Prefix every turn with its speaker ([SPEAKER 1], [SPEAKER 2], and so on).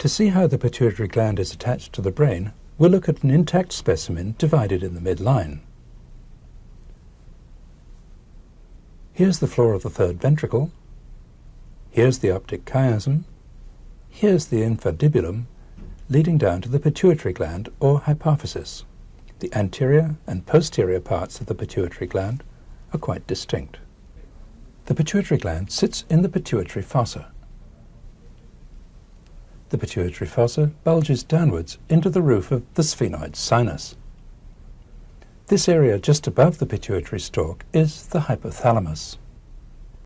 [SPEAKER 1] To see how the pituitary gland is attached to the brain, we'll look at an intact specimen divided in the midline. Here's the floor of the third ventricle. Here's the optic chiasm. Here's the infundibulum leading down to the pituitary gland or hypophysis. The anterior and posterior parts of the pituitary gland are quite distinct. The pituitary gland sits in the pituitary fossa. The pituitary fossa bulges downwards into the roof of the sphenoid sinus. This area just above the pituitary stalk is the hypothalamus.